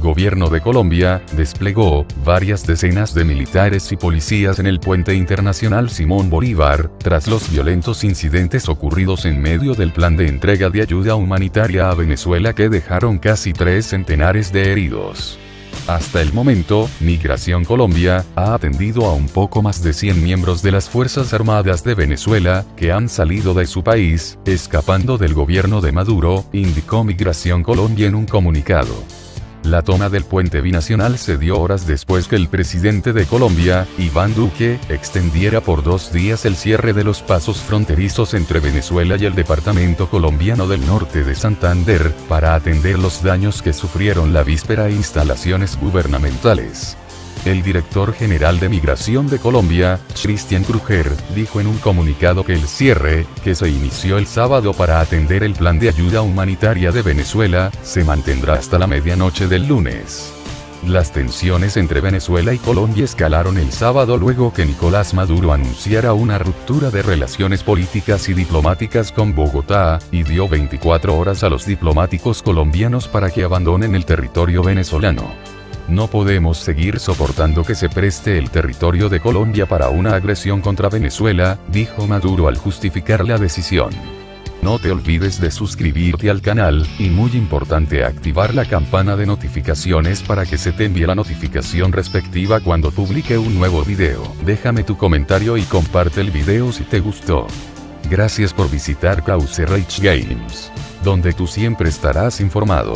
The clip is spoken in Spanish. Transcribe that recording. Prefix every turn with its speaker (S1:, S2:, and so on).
S1: gobierno de Colombia, desplegó, varias decenas de militares y policías en el puente internacional Simón Bolívar, tras los violentos incidentes ocurridos en medio del plan de entrega de ayuda humanitaria a Venezuela que dejaron casi tres centenares de heridos. Hasta el momento, Migración Colombia ha atendido a un poco más de 100 miembros de las Fuerzas Armadas de Venezuela, que han salido de su país, escapando del gobierno de Maduro, indicó Migración Colombia en un comunicado. La toma del puente binacional se dio horas después que el presidente de Colombia, Iván Duque, extendiera por dos días el cierre de los pasos fronterizos entre Venezuela y el departamento colombiano del norte de Santander, para atender los daños que sufrieron la víspera instalaciones gubernamentales. El director general de Migración de Colombia, Christian Kruger, dijo en un comunicado que el cierre, que se inició el sábado para atender el plan de ayuda humanitaria de Venezuela, se mantendrá hasta la medianoche del lunes. Las tensiones entre Venezuela y Colombia escalaron el sábado luego que Nicolás Maduro anunciara una ruptura de relaciones políticas y diplomáticas con Bogotá, y dio 24 horas a los diplomáticos colombianos para que abandonen el territorio venezolano. No podemos seguir soportando que se preste el territorio de Colombia para una agresión contra Venezuela, dijo Maduro al justificar la decisión. No te olvides de suscribirte al canal, y muy importante activar la campana de notificaciones para que se te envíe la notificación respectiva cuando publique un nuevo video. Déjame tu comentario y comparte el video si te gustó. Gracias por visitar Cause Rage Games, donde tú siempre estarás informado.